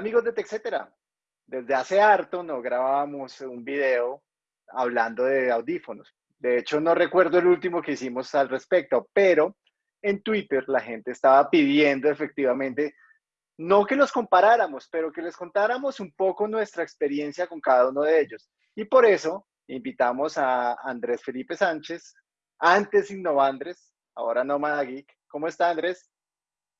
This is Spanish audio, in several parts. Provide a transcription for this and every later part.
amigos de TechCetera. Desde hace harto no grabábamos un video hablando de audífonos. De hecho, no recuerdo el último que hicimos al respecto, pero en Twitter la gente estaba pidiendo efectivamente, no que los comparáramos, pero que les contáramos un poco nuestra experiencia con cada uno de ellos. Y por eso invitamos a Andrés Felipe Sánchez, antes Innovandres, ahora Nómada Geek. ¿Cómo está Andrés?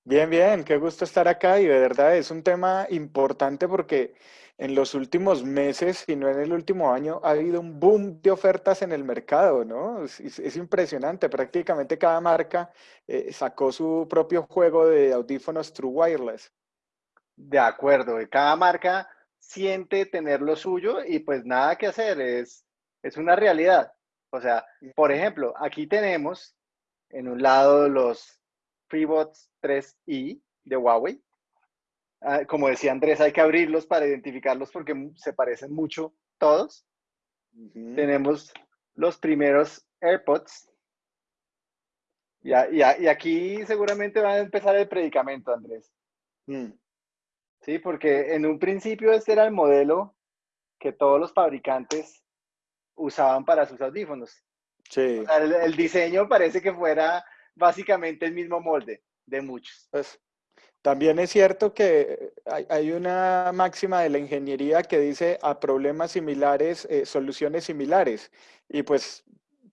Bien, bien, qué gusto estar acá y de verdad es un tema importante porque en los últimos meses, y no en el último año, ha habido un boom de ofertas en el mercado, ¿no? Es, impresionante, prácticamente cada marca eh, sacó su propio juego de audífonos True Wireless. De acuerdo, cada marca siente tener lo suyo y pues nada que hacer, es, es una realidad. O sea, por ejemplo, aquí tenemos en un lado los FreeBots 3i de Huawei. Ah, como decía Andrés, hay que abrirlos para identificarlos porque se parecen mucho todos. Tenemos los primeros AirPods. Y, y, aquí seguramente va a empezar el predicamento, Andrés. Mm. Sí, porque en un principio este era el modelo que todos los fabricantes usaban para sus audífonos. Sí. el, diseño parece que fuera básicamente el mismo molde de muchos. Pues, también es cierto que hay, una máxima de la ingeniería que dice a problemas similares, eh, soluciones similares. Y pues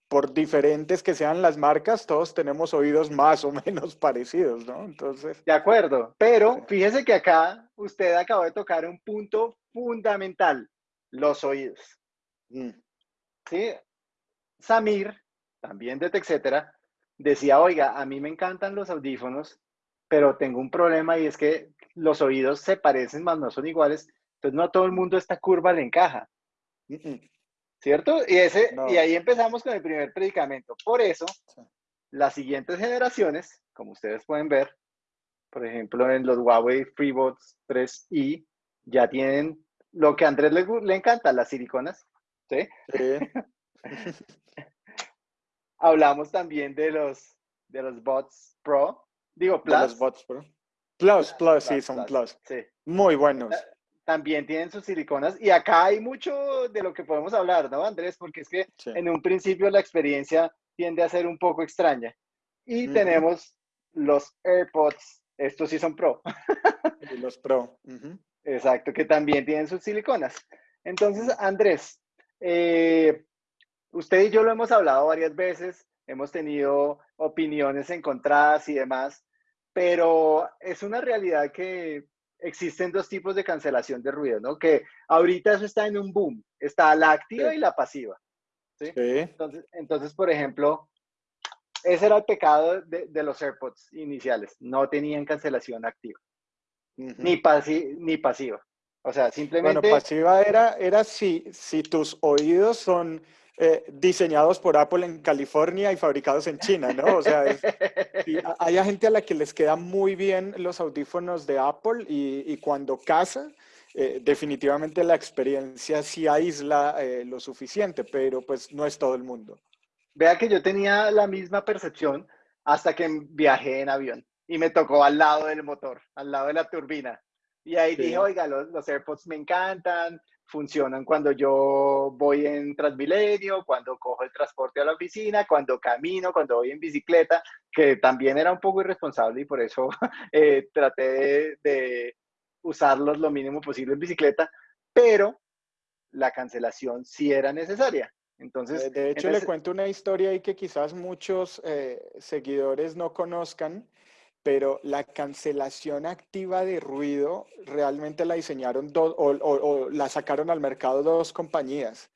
por diferentes que sean las marcas, todos tenemos oídos más o menos parecidos, ¿no? Entonces. De acuerdo, pero fíjese que acá usted acabó de tocar un punto fundamental, los oídos. Mm. ¿Sí? Samir, también de etcétera, decía, oiga, a mí me encantan los audífonos, pero tengo un problema y es que los oídos se parecen, más no son iguales, entonces no a todo el mundo esta curva le encaja. ¿Cierto? Y, ese, y ahí empezamos con el primer predicamento. Por eso, las siguientes generaciones, como ustedes pueden ver, por ejemplo, en los Huawei FreeBuds 3i, ya tienen lo que a Andrés le, le encanta, las siliconas. ¿sí? sí. Hablamos también de los, de los bots Pro. Digo, Plus. los bots Pro. Plus, Plus, sí, son Plus. Sí. Muy buenos. También tienen sus siliconas. Y acá hay mucho de lo que podemos hablar, ¿no, Andrés? Porque es que en un principio la experiencia tiende a ser un poco extraña. Y tenemos los AirPods. Estos sí son Pro. Los Pro. Exacto, que también tienen sus siliconas. Entonces, Andrés, eh, usted y yo lo hemos hablado varias veces, hemos tenido opiniones encontradas y demás, pero es una realidad que existen dos tipos de cancelación de ruido, ¿no? Que ahorita eso está en un boom, está la activa y la pasiva. ¿sí? Entonces, entonces, por ejemplo, ese era el pecado de, los AirPods iniciales, no tenían cancelación activa, ni, ni pasiva. O sea, simplemente... Bueno, pasiva era, era si, si tus oídos son eh, diseñados por Apple en California y fabricados en China, ¿no? O sea, hay gente a la que les quedan muy bien los audífonos de Apple y, cuando casa, eh, definitivamente la experiencia sí aísla eh, lo suficiente, pero pues no es todo el mundo. Vea que yo tenía la misma percepción hasta que viajé en avión y me tocó al lado del motor, al lado de la turbina. Y ahí dije, oiga, los, los AirPods me encantan, funcionan cuando yo voy en Transmilenio, cuando cojo el transporte a la oficina, cuando camino, cuando voy en bicicleta, que también era un poco irresponsable y por eso eh, traté de, usarlos lo mínimo posible en bicicleta, pero la cancelación sí era necesaria. Entonces, de, hecho, le cuento una historia ahí que quizás muchos eh, seguidores no conozcan pero la cancelación activa de ruido realmente la diseñaron dos o, la sacaron al mercado dos compañías.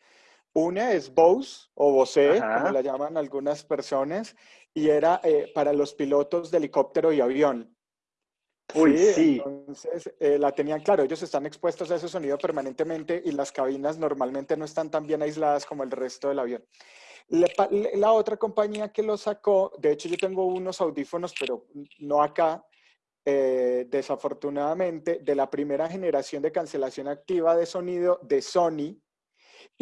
Una es Bose o Bose, como la llaman algunas personas, y era eh, para los pilotos de helicóptero y avión. Uy, sí. Entonces eh, la tenían claro, ellos están expuestos a ese sonido permanentemente y las cabinas normalmente no están tan bien aisladas como el resto del avión. La, otra compañía que lo sacó, de hecho yo tengo unos audífonos, pero no acá, eh, desafortunadamente, de la primera generación de cancelación activa de sonido de Sony,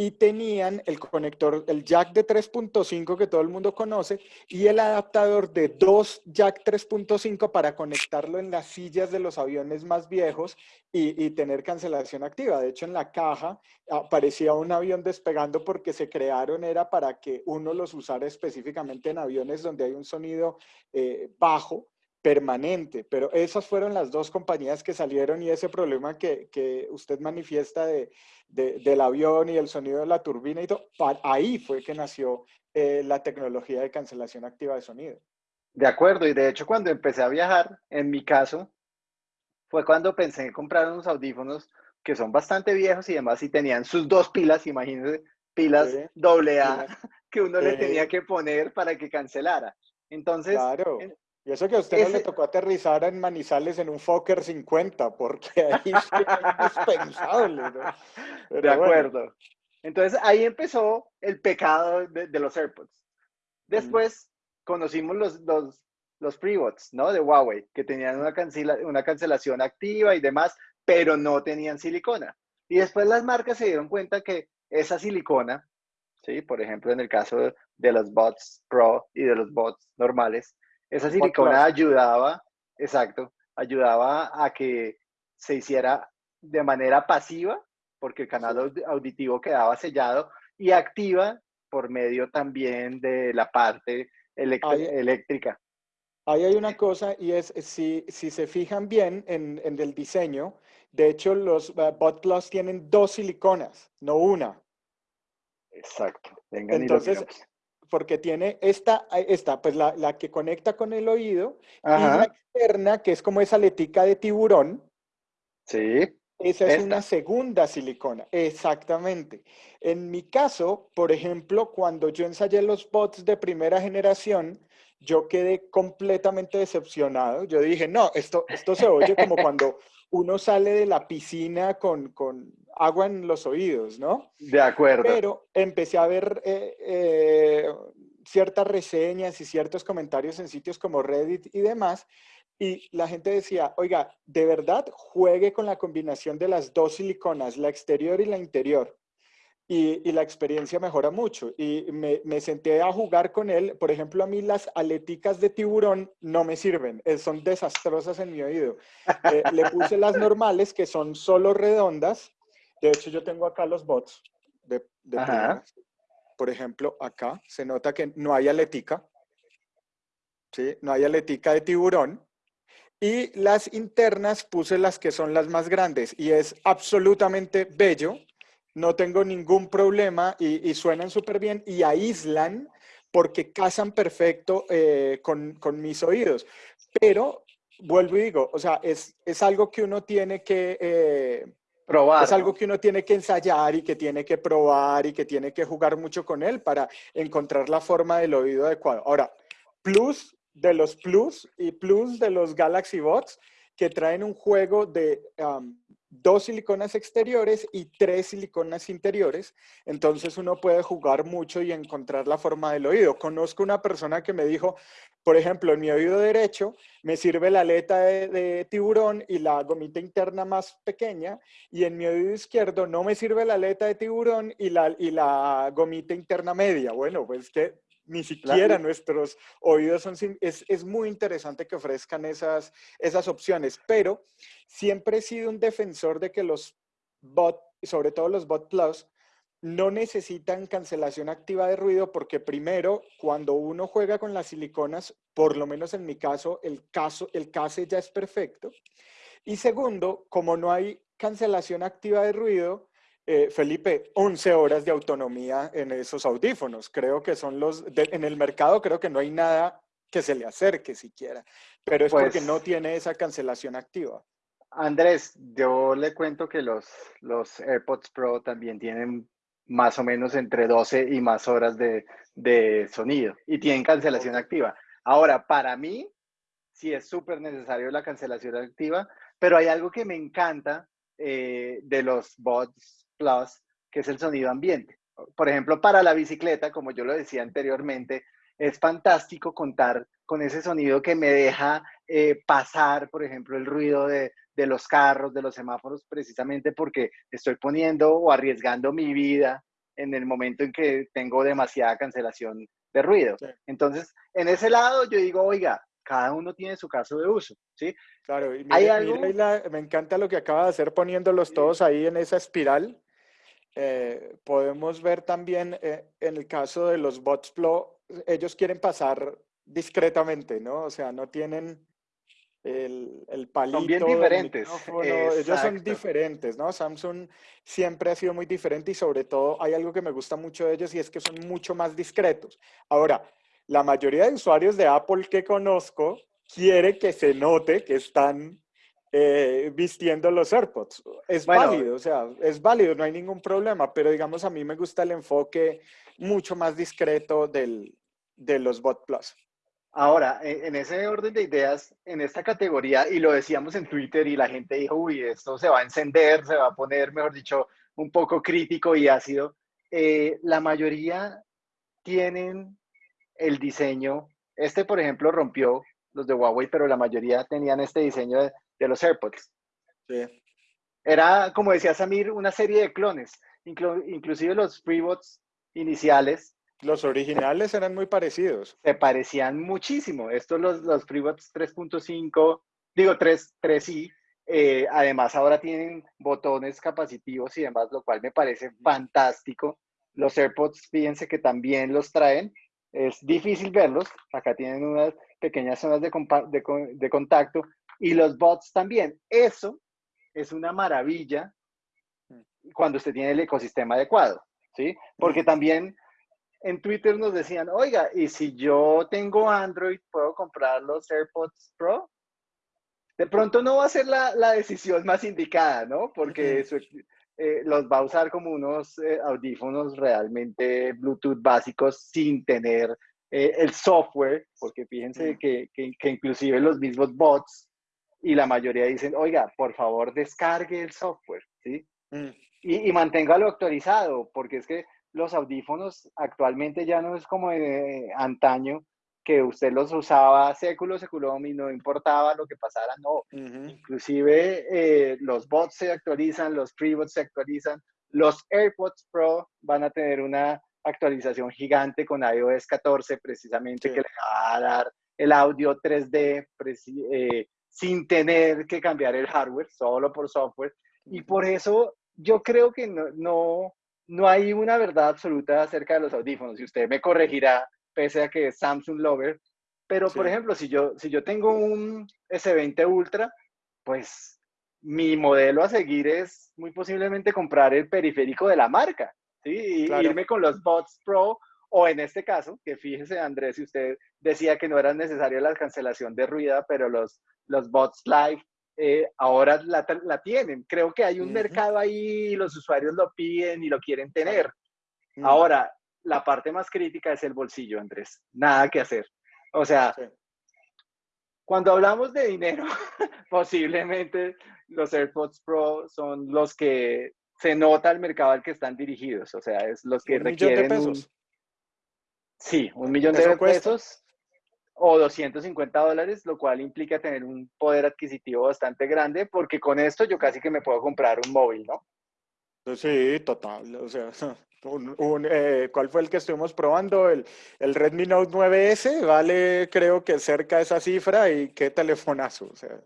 y tenían el conector, el jack de 3.5 que todo el mundo conoce y el adaptador de dos jack 3.5 para conectarlo en las sillas de los aviones más viejos y, tener cancelación activa. De hecho, en la caja aparecía un avión despegando porque se crearon, era para que uno los usara específicamente en aviones donde hay un sonido eh, bajo permanente, pero esas fueron las dos compañías que salieron y ese problema que, que usted manifiesta de, del avión y el sonido de la turbina y todo, ahí fue que nació eh, la tecnología de cancelación activa de sonido. De acuerdo, y de hecho cuando empecé a viajar, en mi caso, fue cuando pensé en comprar unos audífonos que son bastante viejos y además si tenían sus dos pilas, imagínense, pilas doble A, que uno le tenía que poner para que cancelara. Entonces, claro. Y eso que a usted no le tocó aterrizar en Manizales en un Fokker 50, porque ahí es indispensable, ¿no? de acuerdo. Entonces ahí empezó el pecado de, los AirPods. Después conocimos los, los, los FreeBots, ¿no? De Huawei, que tenían una, una cancelación activa y demás, pero no tenían silicona. Y después las marcas se dieron cuenta que esa silicona, ¿sí? Por ejemplo, en el caso de los bots Pro y de los bots normales, esa silicona ayudaba, exacto, ayudaba a que se hiciera de manera pasiva, porque el canal auditivo quedaba sellado, y activa por medio también de la parte eléctrica. Ahí hay una cosa y es, si, si se fijan bien en, en el diseño, de hecho los uh, tienen dos siliconas, no una. Exacto. Entonces, porque tiene esta, esta pues la, la, que conecta con el oído y la externa, que es como esa letica de tiburón. Sí. Esa es una segunda silicona, exactamente. En mi caso, por ejemplo, cuando yo ensayé los bots de primera generación, yo quedé completamente decepcionado. Yo dije, no, esto, esto se oye como cuando uno sale de la piscina con, con agua en los oídos, ¿no? De acuerdo. Pero empecé a ver eh, eh, ciertas reseñas y ciertos comentarios en sitios como Reddit y demás, y la gente decía, oiga, de verdad juegue con la combinación de las dos siliconas, la exterior y la interior y, la experiencia mejora mucho. Y me, me, senté a jugar con él. Por ejemplo, a mí las aleticas de tiburón no me sirven, eh, son desastrosas en mi oído. Eh, le puse las normales, que son solo redondas. De hecho, yo tengo acá los bots de, de Por ejemplo, acá se nota que no hay aletica. ¿sí? No hay aletica de tiburón. Y las internas puse las que son las más grandes y es absolutamente bello no tengo ningún problema y, suenan súper bien y aíslan porque casan perfecto eh, con, mis oídos. Pero, vuelvo y digo, o sea, es, algo que uno tiene que... Eh, Es algo que uno tiene que ensayar y que tiene que probar y que tiene que jugar mucho con él para encontrar la forma del oído adecuado. Ahora, plus de los plus y plus de los Galaxy Bots que traen un juego de dos siliconas exteriores y tres siliconas interiores, entonces uno puede jugar mucho y encontrar la forma del oído. Conozco una persona que me dijo, por ejemplo, en mi oído derecho me sirve la aleta de, tiburón y la gomita interna más pequeña, y en mi oído izquierdo no me sirve la aleta de tiburón y la, y la gomita interna media. Bueno, pues que ni siquiera nuestros oídos son... Es, es, muy interesante que ofrezcan esas, esas opciones, pero siempre he sido un defensor de que los bot, sobre todo los bot plus, no necesitan cancelación activa de ruido porque primero, cuando uno juega con las siliconas, por lo menos en mi caso, el, caso, el case ya es perfecto. Y segundo, como no hay cancelación activa de ruido, eh, Felipe, 11 horas de autonomía en esos audífonos. Creo que son los, en el mercado creo que no hay nada que se le acerque siquiera, pero es porque pues no tiene esa cancelación activa. Andrés, yo le cuento que los, los AirPods Pro también tienen más o menos entre 12 y más horas de, de sonido y tienen cancelación activa. Ahora, para mí, sí es súper necesario la cancelación activa, pero hay algo que me encanta eh, de los bots Plus, que es el sonido ambiente. Por ejemplo, para la bicicleta, como yo lo decía anteriormente, es fantástico contar con ese sonido que me deja eh, pasar, por ejemplo, el ruido de, de, los carros, de los semáforos, precisamente porque estoy poniendo o arriesgando mi vida en el momento en que tengo demasiada cancelación de ruido. Entonces, en ese lado yo digo, oiga, cada uno tiene su caso de uso, ¿sí? Claro, y me encanta lo que acaba de hacer poniéndolos todos ahí en esa espiral. Eh, podemos ver también eh, en el caso de los bots Flow, ellos quieren pasar discretamente, ¿no? O sea, no tienen el, el palito. Son bien diferentes. Ellos son diferentes, ¿no? Samsung siempre ha sido muy diferente y sobre todo hay algo que me gusta mucho de ellos y es que son mucho más discretos. Ahora, la mayoría de usuarios de Apple que conozco quiere que se note que están eh, vistiendo los AirPods. Es válido, o sea, es válido, no hay ningún problema, pero digamos a mí me gusta el enfoque mucho más discreto del, de los Bot Plus. Ahora, en ese orden de ideas, en esta categoría, y lo decíamos en Twitter y la gente dijo, uy, esto se va a encender, se va a poner, mejor dicho, un poco crítico y ácido, eh, la mayoría tienen el diseño, este por ejemplo rompió los de Huawei, pero la mayoría tenían este diseño de, los AirPods. Sí. Era, como decía Samir, una serie de clones, inclusive los FreeBots iniciales los originales eran muy parecidos. Se parecían muchísimo. Estos, los, los FreeBuds 3.5, digo 3, 3i, eh, además ahora tienen botones capacitivos y demás, lo cual me parece fantástico. Los AirPods, fíjense que también los traen. Es difícil verlos. Acá tienen unas pequeñas zonas de, de, de contacto. Y los bots también. Eso es una maravilla cuando usted tiene el ecosistema adecuado. ¿sí? Porque también en Twitter nos decían, oiga, y si yo tengo Android, ¿puedo comprar los AirPods Pro? De pronto no va a ser la, decisión más indicada, ¿no? Porque eh, los va a usar como unos eh, audífonos realmente Bluetooth básicos sin tener eh, el software, porque fíjense mm. que, que, inclusive los mismos bots y la mayoría dicen, oiga, por favor descargue el software, ¿sí? Mm. Y, y manténgalo actualizado, porque es que los audífonos actualmente ya no es como de antaño que usted los usaba século, seculón y no importaba lo que pasara, no. Inclusive eh, los bots se actualizan, los FreeBots se actualizan, los AirPods Pro van a tener una actualización gigante con iOS 14 precisamente que le va a dar el audio 3D eh, sin tener que cambiar el hardware, solo por software. Y por eso yo creo que no no hay una verdad absoluta acerca de los audífonos y usted me corregirá, pese a que es Samsung Lover. Pero, por ejemplo, si yo, si yo tengo un S20 Ultra, pues mi modelo a seguir es muy posiblemente comprar el periférico de la marca, ¿sí? Y irme con los Bots Pro, o en este caso, que fíjese, Andrés, si usted decía que no era necesaria la cancelación de ruido, pero los, los Bots Live eh, ahora la, tienen. Creo que hay un mercado ahí y los usuarios lo piden y lo quieren tener. Ahora, la parte más crítica es el bolsillo, Andrés. Nada que hacer. O sea, cuando hablamos de dinero, posiblemente los AirPods Pro son los que se nota el mercado al que están dirigidos. O sea, es los que requieren. Un... Sí, un millón de pesos o 250 dólares, lo cual implica tener un poder adquisitivo bastante grande, porque con esto yo casi que me puedo comprar un móvil, ¿no? Pues sí, total. O sea, eh, ¿cuál fue el que estuvimos probando? El, el, Redmi Note 9S vale, creo que cerca de esa cifra y qué telefonazo. O sea.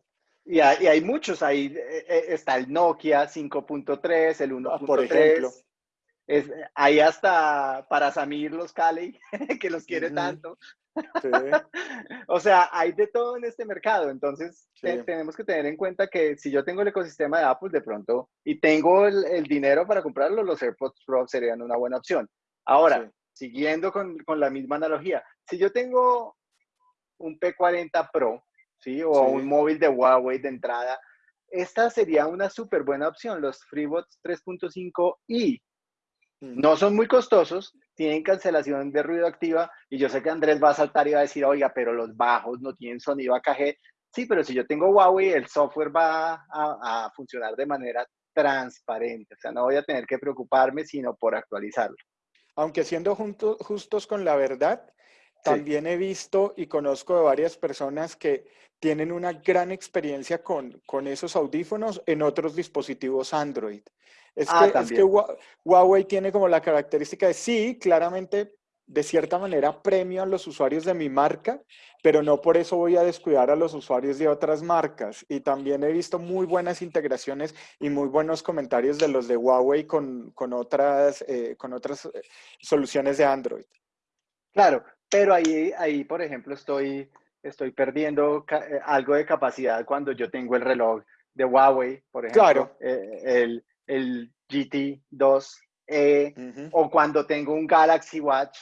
Y hay, y hay muchos, ahí eh, eh, está el Nokia 5.3, el 1.3. Ah, por ejemplo. Es, hay hasta para Samir los Cali, que los quiere tanto. o sea, hay de todo en este mercado, entonces tenemos que tener en cuenta que si yo tengo el ecosistema de Apple de pronto y tengo el, dinero para comprarlo, los AirPods Pro serían una buena opción. Ahora, siguiendo con, con, la misma analogía, si yo tengo un P40 Pro, ¿sí? O un móvil de Huawei de entrada, esta sería una súper buena opción, los FreeBots 3.5i. No son muy costosos, tienen cancelación de ruido activa y yo sé que Andrés va a saltar y va a decir, oiga, pero los bajos no tienen sonido AKG. Sí, pero si yo tengo Huawei, el software va a, funcionar de manera transparente. O sea, no voy a tener que preocuparme sino por actualizarlo. Aunque siendo justos con la verdad, también he visto y conozco de varias personas que tienen una gran experiencia con, con esos audífonos en otros dispositivos Android. Es, ah, que, es que Huawei tiene como la característica de sí, claramente de cierta manera premio a los usuarios de mi marca, pero no por eso voy a descuidar a los usuarios de otras marcas. Y también he visto muy buenas integraciones y muy buenos comentarios de los de Huawei con, con otras, eh, con otras eh, soluciones de Android. Claro, pero ahí, ahí por ejemplo, estoy, estoy perdiendo eh, algo de capacidad cuando yo tengo el reloj de Huawei, por ejemplo, claro. el, el GT2 o cuando tengo un Galaxy Watch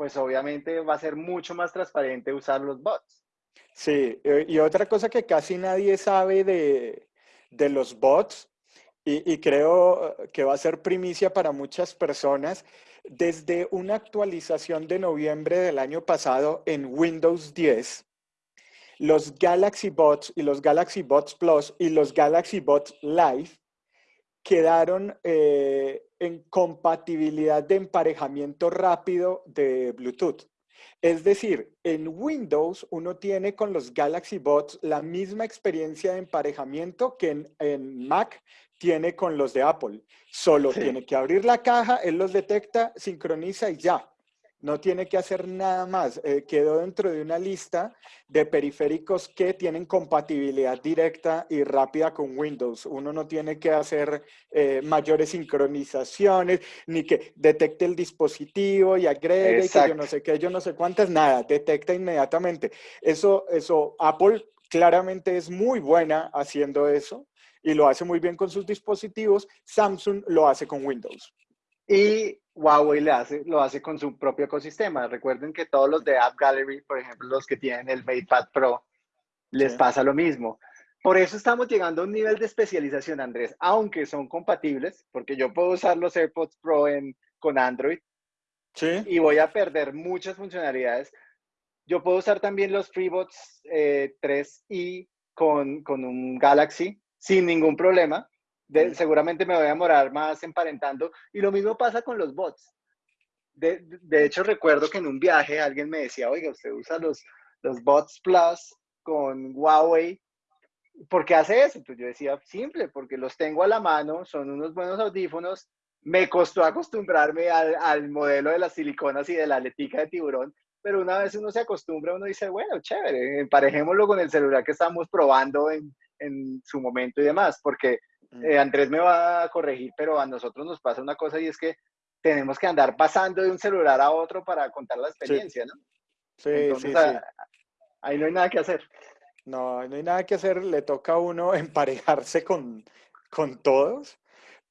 pues obviamente va a ser mucho más transparente usar los bots. Sí, eh, y otra cosa que casi nadie sabe de, los bots, y, creo eh, que va a ser primicia para muchas personas, desde una actualización de noviembre del año pasado en Windows 10, los Galaxy Bots y los Galaxy Bots Plus y los Galaxy Bots Live quedaron eh, en compatibilidad de emparejamiento rápido de Bluetooth. Es decir, en Windows uno tiene con los Galaxy Bots la misma experiencia de emparejamiento que en, Mac tiene con los de Apple. Solo tiene que abrir la caja, él los detecta, sincroniza y ya no tiene que hacer nada más. Eh, quedó dentro de una lista de periféricos que tienen compatibilidad directa y rápida con Windows. Uno no tiene que hacer eh, mayores sincronizaciones, ni que detecte el dispositivo y agregue, y que yo no sé qué, yo no sé cuántas, nada, detecta inmediatamente. Eso, eso, Apple claramente es muy buena haciendo eso y lo hace muy bien con sus dispositivos. Samsung lo hace con Windows. Y Huawei le hace, lo hace con su propio ecosistema. Recuerden que todos los de App Gallery, por ejemplo, los que tienen el MatePad Pro, les pasa lo mismo. Por eso estamos llegando a un nivel de especialización, Andrés, aunque son compatibles, porque yo puedo usar los AirPods Pro en, con Android ¿Sí? y voy a perder muchas funcionalidades. Yo puedo usar también los FreeBots 3i eh, con, con un Galaxy sin ningún problema seguramente me voy a demorar más emparentando. Y lo mismo pasa con los bots. De, de, hecho, recuerdo que en un viaje alguien me decía, oiga, usted usa los, los bots Plus con Huawei. ¿Por qué hace eso? Pues yo decía, simple, porque los tengo a la mano, son unos buenos audífonos. Me costó acostumbrarme al, al modelo de las siliconas y de la aletica de tiburón, pero una vez uno se acostumbra, uno dice, bueno, chévere, emparejémoslo con el celular que estamos probando en, en su momento y demás, porque Mm. Eh, Andrés me va a corregir, pero a nosotros nos pasa una cosa y es que tenemos que andar pasando de un celular a otro para contar la experiencia, ¿no? Sí, sí, sí. Ahí no hay nada que hacer. No, no hay nada que hacer, le toca a uno emparejarse con, con todos,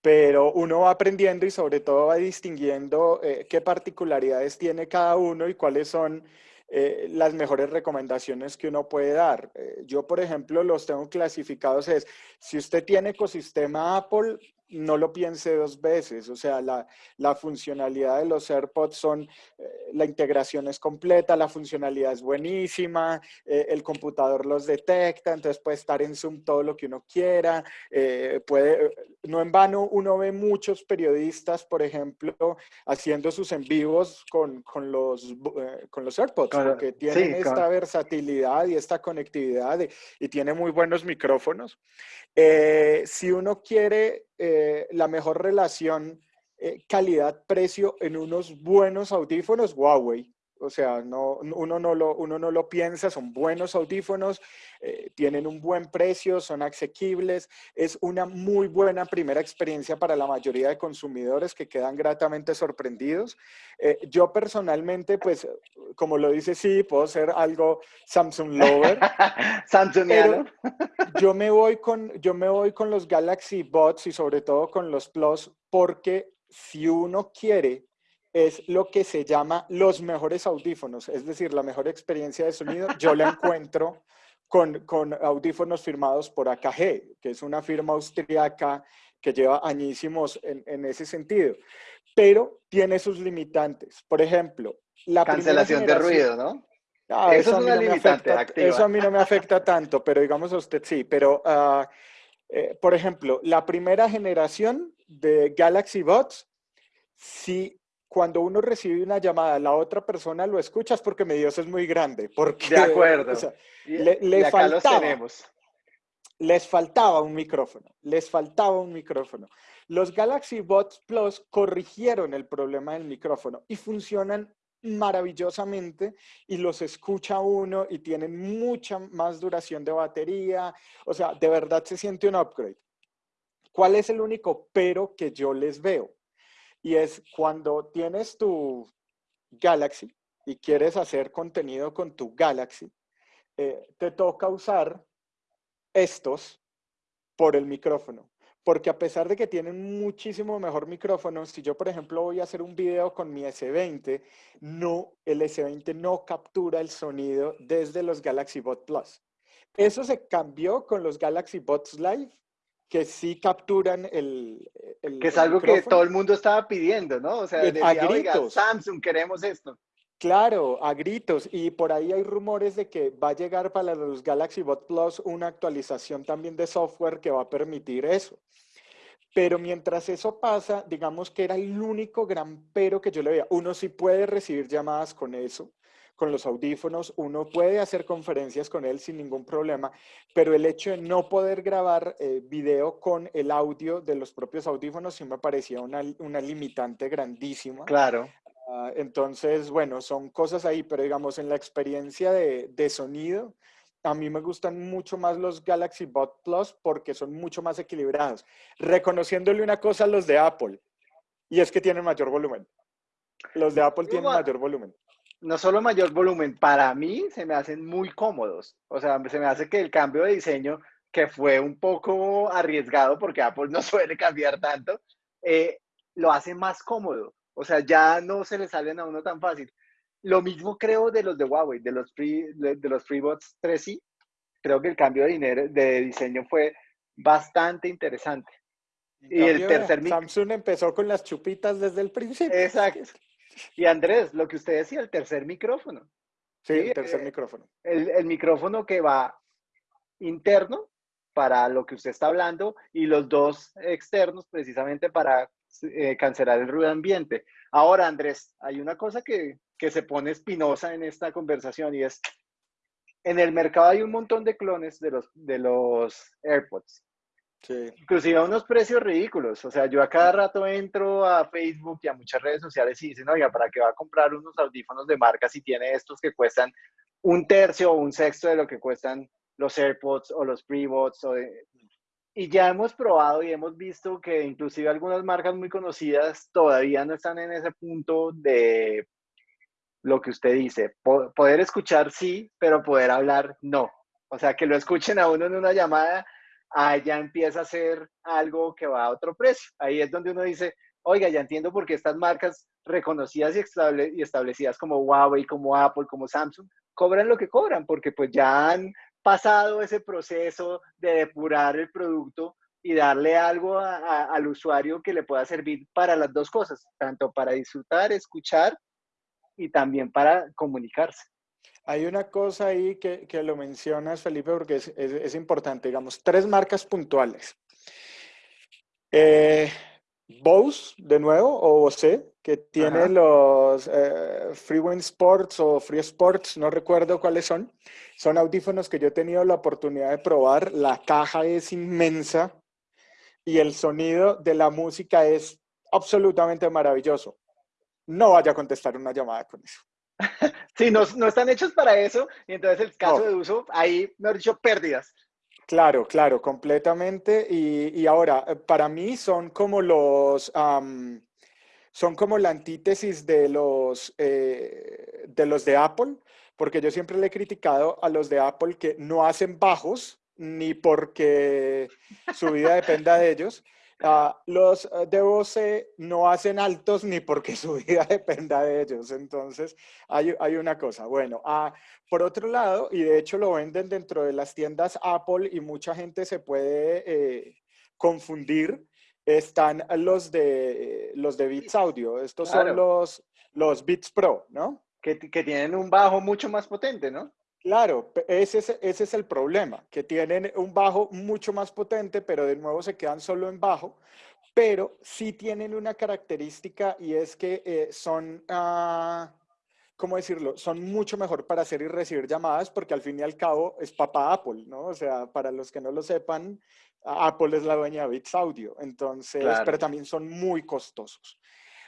pero uno va aprendiendo y sobre todo va distinguiendo eh, qué particularidades tiene cada uno y cuáles son eh, las mejores recomendaciones que uno puede dar. Eh, yo, por ejemplo, los tengo clasificados es, si usted tiene ecosistema Apple, no lo piense dos veces, o sea, la, la funcionalidad de los AirPods son, eh, la integración es completa, la funcionalidad es buenísima, eh, el computador los detecta, entonces puede estar en Zoom todo lo que uno quiera, eh, puede, no en vano uno ve muchos periodistas, por ejemplo, haciendo sus en vivos con, con los, con los AirPods, porque tienen esta versatilidad y esta conectividad y tiene muy buenos micrófonos. si uno quiere eh, la mejor relación eh, calidad-precio en unos buenos audífonos Huawei. O sea, no, uno, no lo, uno no lo piensa, son buenos audífonos, eh, tienen un buen precio, son asequibles, es una muy buena primera experiencia para la mayoría de consumidores que quedan gratamente sorprendidos. yo personalmente, pues, como lo dice, sí, puedo ser algo Samsung lover. Samsung yo me voy con, yo me voy con los Galaxy Bots y sobre todo con los Plus porque si uno quiere es lo que se llama los mejores audífonos, es decir, la mejor experiencia de sonido, yo la encuentro con, con audífonos firmados por AKG, que es una firma austriaca que lleva añísimos en, en ese sentido, pero tiene sus limitantes. Por ejemplo, la cancelación de ruido, ¿no? Ah, eso, a mí no me afecta, eso a mí no me afecta tanto, pero digamos a usted sí. Pero, eh, por ejemplo, la primera generación de Galaxy Bots, si cuando uno recibe una llamada, la otra persona lo escucha es porque mi Dios es muy grande. Porque, de acuerdo. le, faltaba, Les faltaba un micrófono, les faltaba un micrófono. Los Galaxy Bots Plus corrigieron el problema del micrófono y funcionan maravillosamente y los escucha uno y tienen mucha más duración de batería. O sea, de verdad se siente un upgrade. ¿Cuál es el único pero que yo les veo? Y es cuando tienes tu Galaxy y quieres hacer contenido con tu Galaxy, eh, te toca usar estos por el micrófono porque a pesar de que tienen muchísimo mejor micrófono, si yo, por ejemplo, voy a hacer un video con mi S20, no, el S20 no captura el sonido desde los Galaxy Bot Plus. Eso se cambió con los Galaxy Bots Live, que sí capturan el, Que es algo que todo el mundo estaba pidiendo, ¿no? O sea, decía, a gritos. Samsung, queremos esto. Claro, a gritos. Y por ahí hay rumores de que va a llegar para los Galaxy Bot Plus una actualización también de software que va a permitir eso. Pero mientras eso pasa, digamos que era el único gran pero que yo le veía. Uno sí puede recibir llamadas con eso, con los audífonos, uno puede hacer conferencias con él sin ningún problema, pero el hecho de no poder grabar eh, video con el audio de los propios audífonos sí me parecía una, una limitante grandísima. Claro. Ah, entonces, bueno, son cosas ahí, pero digamos, en la experiencia de, sonido, a mí me gustan mucho más los Galaxy Bot Plus porque son mucho más equilibrados. Reconociéndole una cosa a los de Apple, y es que tienen mayor volumen. Los de Apple tienen mayor volumen. No solo mayor volumen, para mí se me hacen muy cómodos. O sea, se me hace que el cambio de diseño, que fue un poco arriesgado porque Apple no suele cambiar tanto, eh, lo hace más cómodo. O sea, ya no se le salen a uno tan fácil. Lo mismo creo de los de Huawei, de los, free, de los FreeBots 3i. Creo que el cambio de, dinero, de diseño fue bastante interesante. y el tercer Samsung empezó con las chupitas desde el principio. Exacto. Y Andrés, lo que usted decía, el tercer micrófono. Sí, el tercer eh, micrófono. El, el, micrófono que va interno para lo que usted está hablando y los dos externos precisamente para eh, cancelar el ruido ambiente. Ahora, Andrés, hay una cosa que, que se pone espinosa en esta conversación y es, en el mercado hay un montón de clones de los, de los AirPods. Sí. Inclusive a unos precios ridículos. O sea, yo a cada rato entro a Facebook y a muchas redes sociales y dicen, oiga, ¿para qué va a comprar unos audífonos de marca si tiene estos que cuestan un tercio o un sexto de lo que cuestan los AirPods o los o de, y ya hemos probado y hemos visto que inclusive algunas marcas muy conocidas todavía no están en ese punto de lo que usted dice. poder escuchar sí, pero poder hablar no. O sea, que lo escuchen a uno en una llamada, ya empieza a ser algo que va a otro precio. Ahí es donde uno dice, oiga, ya entiendo por qué estas marcas reconocidas y, y establecidas como Huawei, como Apple, como Samsung, cobran lo que cobran, porque pues ya han pasado ese proceso de depurar el producto y darle algo al usuario que le pueda servir para las dos cosas, tanto para disfrutar, escuchar y también para comunicarse. Hay una cosa ahí que, que lo mencionas, Felipe, porque es, es, importante, digamos, tres marcas puntuales. Eh, Bose, de nuevo, o Bose, que tiene los eh, Freewind Sports o Free Sports, no recuerdo cuáles son. Son audífonos que yo he tenido la oportunidad de probar. La caja es inmensa y el sonido de la música es absolutamente maravilloso. No vaya a contestar una llamada con eso. Sí, no, no están hechos para eso y entonces el caso de uso, ahí, me he dicho, pérdidas. Claro, claro, completamente. Y, ahora, eh, para mí son como los, son como la antítesis de los, eh, de los de Apple, porque yo siempre le he criticado a los de Apple que no hacen bajos, ni porque su vida dependa de ellos, Ah, los eh, de Bose no hacen altos ni porque su vida dependa de ellos. Entonces, hay, hay una cosa. Bueno, ah, por otro lado, y de hecho lo venden dentro de las tiendas Apple y mucha gente se puede eh, confundir, están los de, los de Beats Audio. Estos son los, los Beats Pro, ¿no? Que, que tienen un bajo mucho más potente, ¿no? Claro, ese es, ese es el problema, que tienen un bajo mucho más potente, pero de nuevo se quedan solo en bajo, pero sí tienen una característica y es que eh, son, uh, ¿cómo decirlo? Son mucho mejor para hacer y recibir llamadas porque al fin y al cabo es papá Apple, ¿no? O sea, para los que no lo sepan, Apple es la dueña de Bits Audio, entonces, pero también son muy costosos.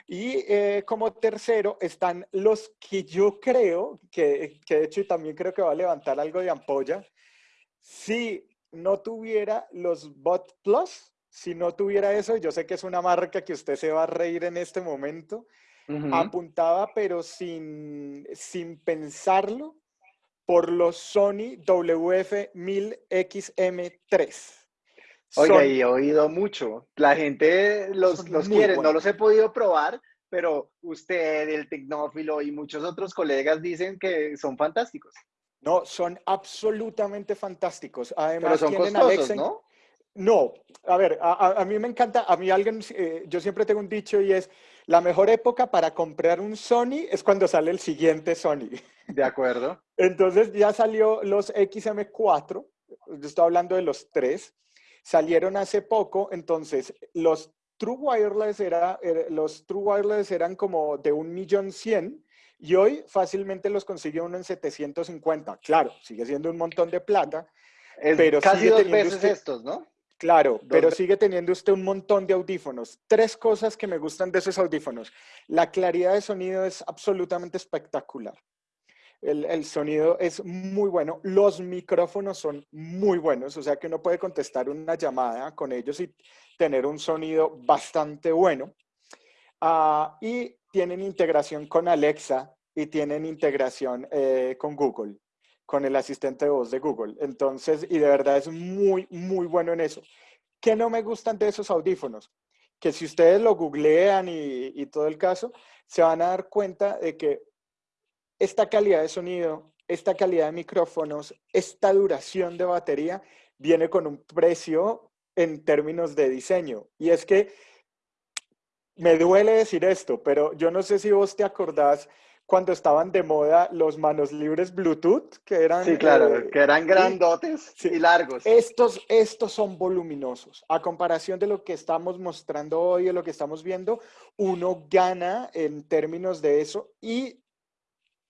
Y eh, como tercero están los que yo creo, que, que de hecho también creo que va a levantar algo de ampolla, si no tuviera los Bot Plus, si no tuviera eso, yo sé que es una marca que usted se va a reír en este momento, apuntaba pero sin, sin pensarlo por los Sony WF-1000XM3. Oiga, y he oído mucho. La gente los, los quiere, no los he podido probar, pero usted, el tecnófilo y muchos otros colegas dicen que son fantásticos. No, son absolutamente fantásticos. Además, pero son costosos, ¿no? No, a ver, a, mí me encanta, a mí alguien, eh, yo siempre tengo un dicho y es, la mejor época para comprar un Sony es cuando sale el siguiente Sony. De acuerdo. Entonces ya salió los XM4, yo estoy hablando de los tres, salieron hace poco, entonces los True Wireless, era, er, los True Wireless eran como de un millón cien y hoy fácilmente los consigue uno en 750. Claro, sigue siendo un montón de plata. pero casi dos veces estos, ¿no? Claro, pero sigue teniendo usted un montón de audífonos. Tres cosas que me gustan de esos audífonos. La claridad de sonido es absolutamente espectacular. El, sonido es muy bueno. Los micrófonos son muy buenos, o sea que uno puede contestar una llamada con ellos y tener un sonido bastante bueno. Ah, y tienen integración con Alexa y tienen integración eh, con Google con el asistente de voz de Google. Entonces, y de verdad es muy, muy bueno en eso. ¿Qué no me gustan de esos audífonos? Que si ustedes lo googlean y, todo el caso, se van a dar cuenta de que esta calidad de sonido, esta calidad de micrófonos, esta duración de batería, viene con un precio en términos de diseño. Y es que me duele decir esto, pero yo no sé si vos te acordás cuando estaban de moda los manos libres Bluetooth, que eran... Sí, claro, eh, que eran grandotes y largos. Estos, estos son voluminosos. A comparación de lo que estamos mostrando hoy, de lo que estamos viendo, uno gana en términos de eso y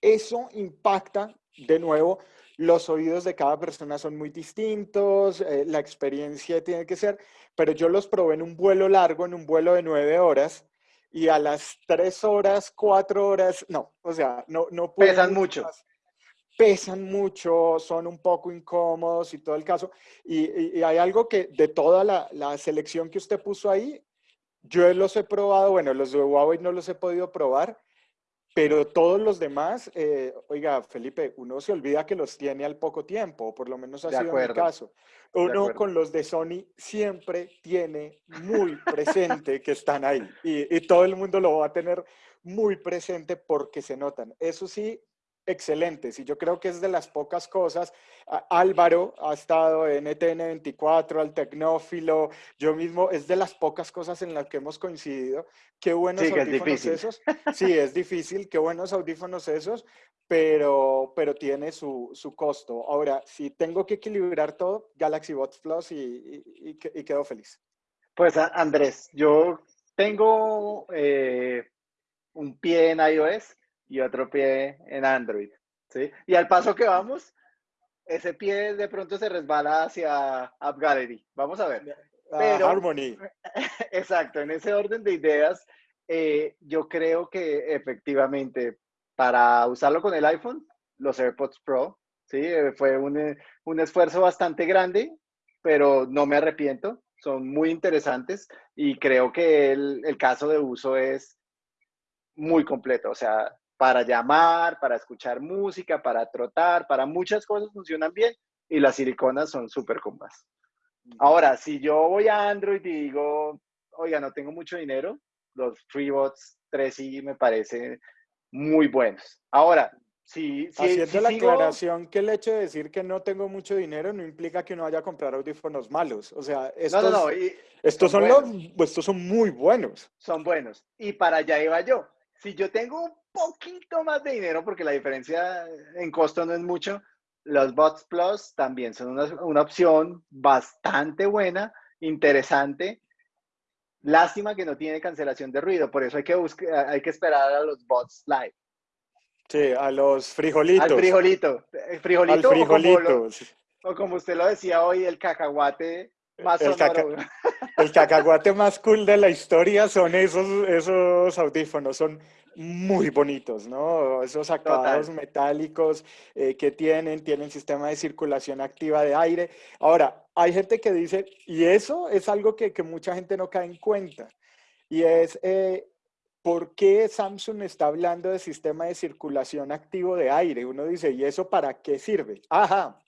eso impacta, de nuevo, los oídos de cada persona son muy distintos, eh, la experiencia tiene que ser, pero yo los probé en un vuelo largo, en un vuelo de nueve horas, y a las tres horas, cuatro horas, no, o sea, no, no Pesan mucho. Pesan mucho, son un poco incómodos y todo el caso. Y, hay algo que de toda la, la, selección que usted puso ahí, yo los he probado, bueno, los de Huawei no los he podido probar, pero todos los demás, eh, oiga, Felipe, uno se olvida que los tiene al poco tiempo, o por lo menos ha sido mi caso. Uno con los de Sony siempre tiene muy presente que están ahí y, y todo el mundo lo va a tener muy presente porque se notan. Eso sí, excelentes y yo creo que es de las pocas cosas. Álvaro ha estado en ETN 24, al Tecnófilo, yo mismo, es de las pocas cosas en las que hemos coincidido. Qué buenos audífonos esos. Sí, es difícil, qué buenos audífonos esos, pero, pero tiene su, su, costo. Ahora, si tengo que equilibrar todo, Galaxy Buds Plus y, y, quedo feliz. Pues Andrés, yo tengo eh, un pie en iOS y otro pie en Android. ¿sí? Y al paso que vamos, ese pie de pronto se resbala hacia App Gallery. Vamos a ver. Pero, Harmony. Exacto, en ese orden de ideas, eh, yo creo que efectivamente para usarlo con el iPhone, los AirPods Pro, ¿sí? Eh, fue un, un esfuerzo bastante grande, pero no me arrepiento. Son muy interesantes y creo que el, el caso de uso es muy completo. O sea, para llamar, para escuchar música, para trotar, para muchas cosas funcionan bien y las siliconas son súper cómodas. Ahora, si yo voy a Android y digo, oiga, no tengo mucho dinero, los FreeBots 3i me parecen muy buenos. Ahora, si, si Haciendo la aclaración que el hecho de decir que no tengo mucho dinero no implica que uno vaya a comprar audífonos malos. O sea, estos, no, no, no. estos son, los, estos son muy buenos. Son buenos. Y para allá iba yo. Si yo tengo un poquito más de dinero, porque la diferencia en costo no es mucho. Los Bots Plus también son una, una opción bastante buena, interesante. Lástima que no tiene cancelación de ruido, por eso hay que, buscar, hay que esperar a los bots live. Sí, a los frijolitos. Al frijolito. El frijolito. Al frijolito. O como, usted lo decía hoy, el cacahuate más el, el cacahuate más cool de la historia son esos, esos audífonos, son muy bonitos, ¿no? Esos acabados metálicos eh, que tienen, tienen sistema de circulación activa de aire. Ahora, hay gente que dice, y eso es algo que, que mucha gente no cae en cuenta, y es, eh, ¿por qué Samsung está hablando de sistema de circulación activo de aire? Uno dice, ¿y eso para qué sirve? Ajá,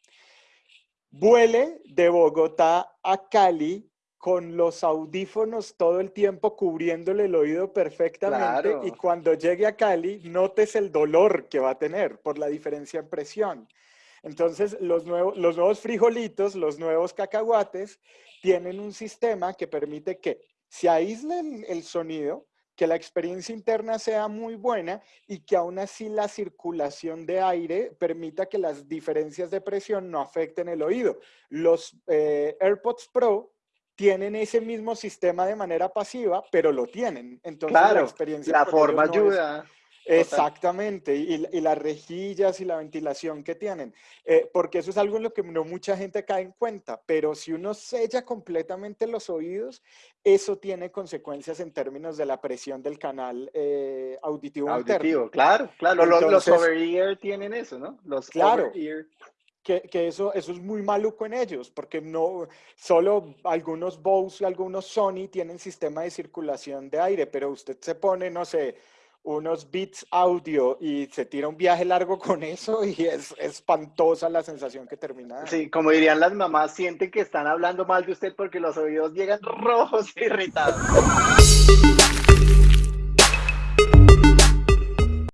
vuele de Bogotá a Cali con los audífonos todo el tiempo cubriéndole el oído perfectamente y cuando llegue a Cali notes el dolor que va a tener por la diferencia en presión. Entonces, los nuevos, los nuevos frijolitos, los nuevos cacahuates, tienen un sistema que permite que se aísle el sonido, que la experiencia interna sea muy buena y que aún así la circulación de aire permita que las diferencias de presión no afecten el oído. Los eh, AirPods Pro tienen ese mismo sistema de manera pasiva, pero lo tienen. Entonces la experiencia... La forma ayuda. Exactamente, y, las rejillas y la ventilación que tienen, eh, porque eso es algo en lo que no mucha gente cae en cuenta, pero si uno sella completamente los oídos, eso tiene consecuencias en términos de la presión del canal eh, auditivo, auditivo claro, claro, los, over-ear tienen eso, ¿no? Los claro, que, que, eso, eso es muy maluco en ellos, porque no, solo algunos Bose y algunos Sony tienen sistema de circulación de aire, pero usted se pone, no sé, unos bits audio y se tira un viaje largo con eso y es espantosa la sensación que termina. Sí, como dirían las mamás, sienten que están hablando mal de usted porque los oídos llegan rojos e irritados.